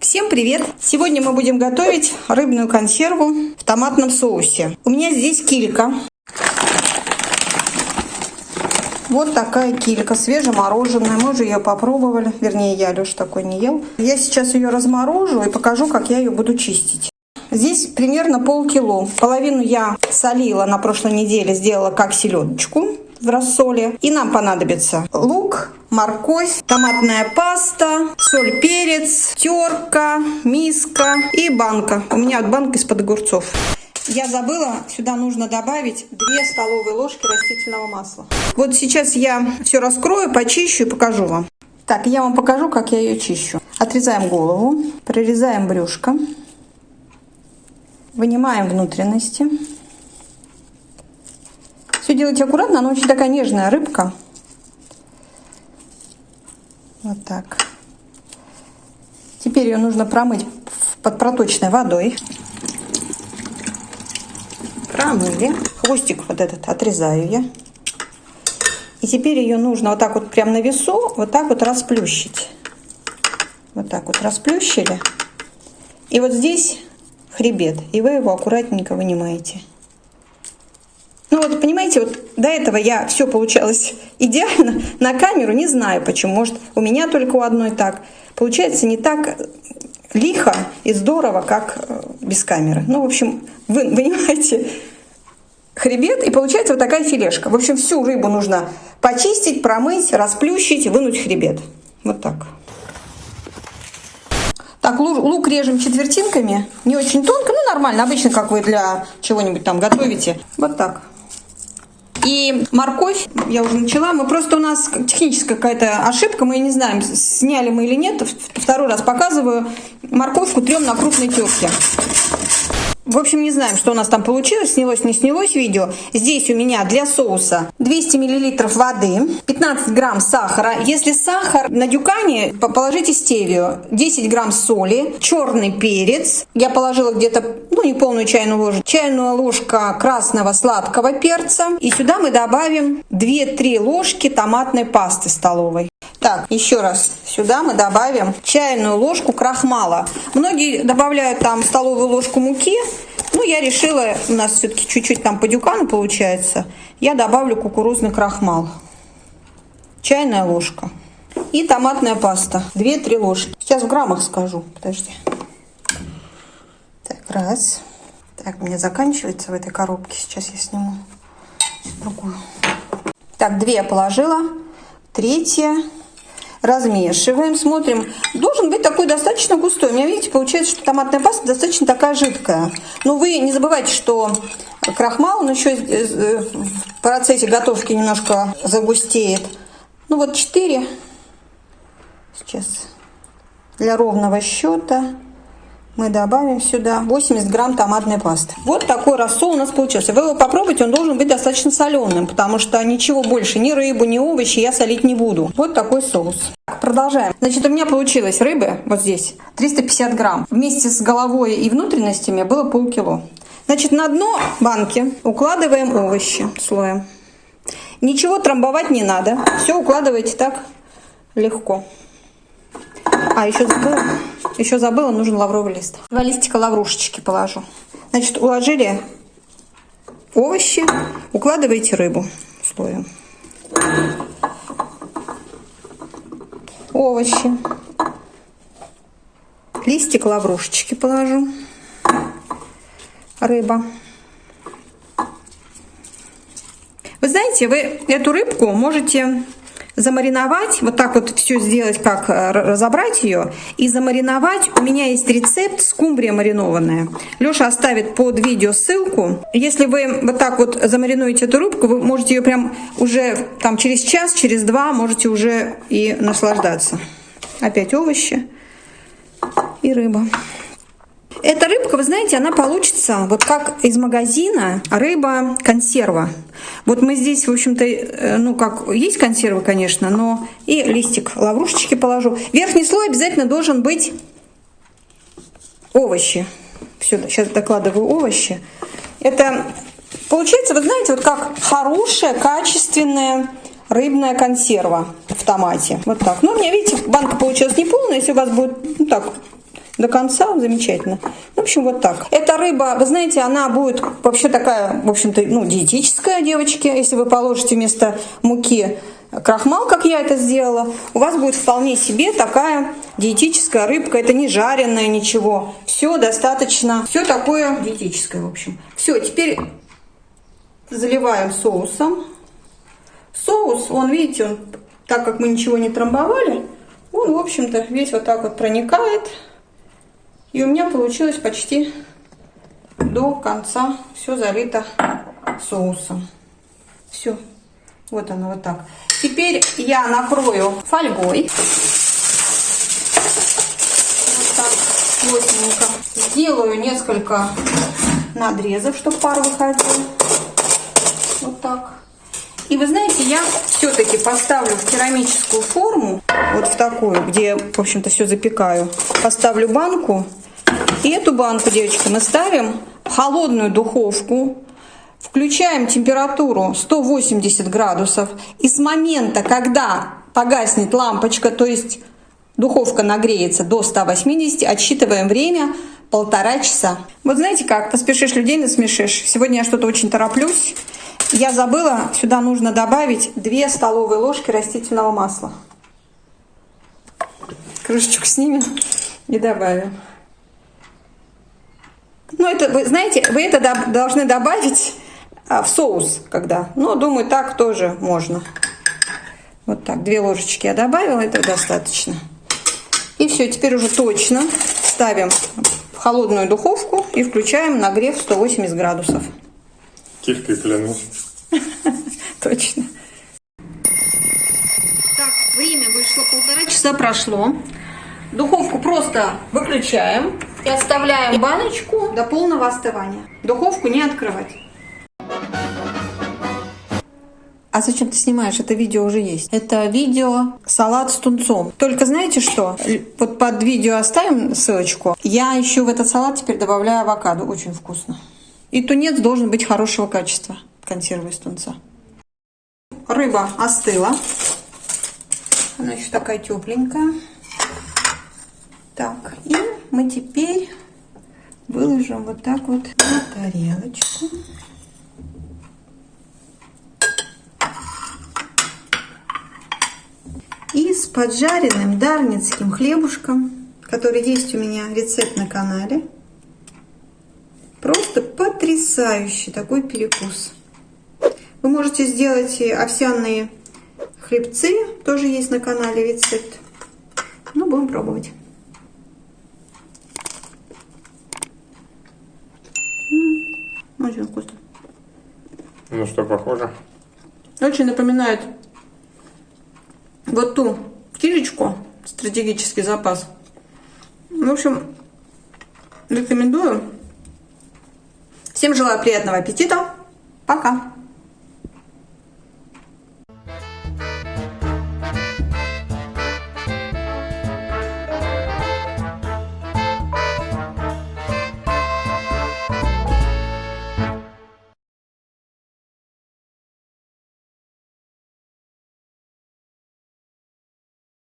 Всем привет! Сегодня мы будем готовить рыбную консерву в томатном соусе. У меня здесь килька. Вот такая килька, свежемороженая. Мы уже ее попробовали. Вернее, я, Леша, такой не ел. Я сейчас ее разморожу и покажу, как я ее буду чистить. Здесь примерно полкило. Половину я солила на прошлой неделе, сделала как селедочку в рассоле. И нам понадобится лук, морковь, томатная паста, соль, перец, терка, миска и банка. У меня банка из-под огурцов. Я забыла, сюда нужно добавить 2 столовые ложки растительного масла. Вот сейчас я все раскрою, почищу и покажу вам. Так, я вам покажу, как я ее чищу. Отрезаем голову, прорезаем брюшко, вынимаем внутренности. Делайте аккуратно, она очень такая нежная рыбка. Вот так. Теперь ее нужно промыть под проточной водой. Промыли. Хвостик вот этот отрезаю я. И теперь ее нужно вот так вот прям на весу, вот так вот расплющить. Вот так вот расплющили. И вот здесь хребет. И вы его аккуратненько вынимаете. Ну вот, понимаете, вот до этого я все получалось идеально. На камеру не знаю почему. Может, у меня только у одной так. Получается не так лихо и здорово, как э, без камеры. Ну, в общем, вы понимаете, хребет, и получается вот такая филешка. В общем, всю рыбу нужно почистить, промыть, расплющить, вынуть хребет. Вот так. Так, лук режем четвертинками, не очень тонко, ну нормально, обычно, как вы для чего-нибудь там готовите. Вот так. И морковь, я уже начала, мы просто у нас техническая какая-то ошибка, мы не знаем, сняли мы или нет, второй раз показываю, морковку трем на крупной терке. В общем, не знаем, что у нас там получилось, снялось, не снялось видео. Здесь у меня для соуса 200 мл воды, 15 грамм сахара. Если сахар на дюкане, положите стевию, 10 грамм соли, черный перец. Я положила где-то, ну, не полную чайную ложку, чайную ложка красного сладкого перца. И сюда мы добавим 2-3 ложки томатной пасты столовой. Так, еще раз, сюда мы добавим чайную ложку крахмала. Многие добавляют там столовую ложку муки, ну, я решила, у нас все-таки чуть-чуть там по дюкану получается, я добавлю кукурузный крахмал. Чайная ложка. И томатная паста, 2-3 ложки. Сейчас в граммах скажу, подожди. Так, раз. Так, у меня заканчивается в этой коробке, сейчас я сниму другую. Так, две я положила, третья размешиваем, смотрим. Должен быть такой достаточно густой. У меня, видите, получается, что томатная паста достаточно такая жидкая. Но вы не забывайте, что крахмал, он еще э, в процессе готовки немножко загустеет. Ну вот 4. Сейчас для ровного счета мы добавим сюда 80 грамм томатной пасты. Вот такой рассол у нас получился. Вы его попробуйте, он должен быть достаточно соленым, потому что ничего больше, ни рыбу, ни овощи я солить не буду. Вот такой соус. Продолжаем. Значит, у меня получилось рыбы вот здесь 350 грамм. Вместе с головой и внутренностями было полкило. Значит, на дно банки укладываем овощи слоем. Ничего трамбовать не надо. Все укладываете так легко. А, еще забыла. Еще забыла, нужен лавровый лист. Два листика лаврушечки положу. Значит, уложили овощи, укладываете рыбу слоем. Овощи. Листик лаврушечки положу. Рыба. Вы знаете, вы эту рыбку можете замариновать, вот так вот все сделать, как э, разобрать ее, и замариновать. У меня есть рецепт скумбрия маринованная. Леша оставит под видео ссылку. Если вы вот так вот замаринуете эту рыбку, вы можете ее прям уже там через час, через два можете уже и наслаждаться. Опять овощи и рыба. Эта рыбка, вы знаете, она получится вот как из магазина рыба-консерва. Вот мы здесь, в общем-то, э, ну как, есть консервы, конечно, но и листик лаврушечки положу. Верхний слой обязательно должен быть овощи. Все, сейчас докладываю овощи. Это получается, вы знаете, вот как хорошая, качественная рыбная консерва в томате. Вот так. Ну, у меня, видите, банка получилась не полная. Если у вас будет, ну так, до конца, замечательно. В общем, вот так. Эта рыба, вы знаете, она будет вообще такая, в общем-то, ну, диетическая, девочки. Если вы положите вместо муки крахмал, как я это сделала, у вас будет вполне себе такая диетическая рыбка. Это не жареная ничего. Все достаточно, все такое диетическое, в общем. Все, теперь заливаем соусом. Соус, он, видите, он, так как мы ничего не трамбовали, он, в общем-то, весь вот так вот проникает. И у меня получилось почти до конца все залито соусом. Все. Вот оно вот так. Теперь я накрою фольгой. Вот так, плотненько. Сделаю несколько надрезов, чтобы пар выходил. Вот так. И вы знаете, я все-таки поставлю в керамическую форму, вот в такую, где, в общем-то, все запекаю. Поставлю банку. И эту банку, девочки, мы ставим в холодную духовку. Включаем температуру 180 градусов. И с момента, когда погаснет лампочка, то есть духовка нагреется до 180, отсчитываем время полтора часа. Вот знаете как, поспешишь людей насмешишь. Сегодня я что-то очень тороплюсь. Я забыла, сюда нужно добавить 2 столовые ложки растительного масла. Крышечку снимем и добавим. Ну, это, вы знаете, вы это должны добавить а, в соус, когда. Ну, думаю, так тоже можно. Вот так, две ложечки я добавила, это достаточно. И все, теперь уже точно ставим в холодную духовку и включаем нагрев 180 градусов. Кишкой клянусь. Точно. Так, время вышло, полтора часа прошло. Духовку просто выключаем и оставляем баночку до полного остывания. Духовку не открывать. А зачем ты снимаешь? Это видео уже есть. Это видео салат с тунцом. Только знаете что? Вот под видео оставим ссылочку. Я еще в этот салат теперь добавляю авокадо. Очень вкусно. И тунец должен быть хорошего качества. Консервы из тунца. Рыба остыла. Она еще такая тепленькая. Так, и мы теперь выложим вот так вот на тарелочку. И с поджаренным дарницким хлебушком, который есть у меня рецепт на канале. Просто потрясающий такой перекус. Вы можете сделать овсяные хлебцы, тоже есть на канале рецепт. Ну, будем пробовать. Очень вкусно. Ну что, похоже? Очень напоминает вот ту кишечку, стратегический запас. В общем, рекомендую. Всем желаю приятного аппетита. Пока.